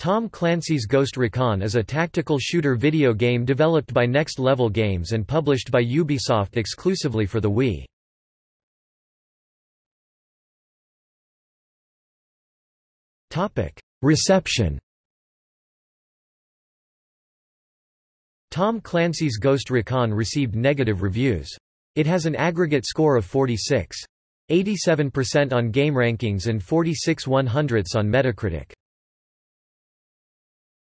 Tom Clancy's Ghost Recon is a tactical shooter video game developed by Next Level Games and published by Ubisoft exclusively for the Wii. Reception Tom Clancy's Ghost Recon received negative reviews. It has an aggregate score of 46. 87% on GameRankings and 46 100ths on Metacritic.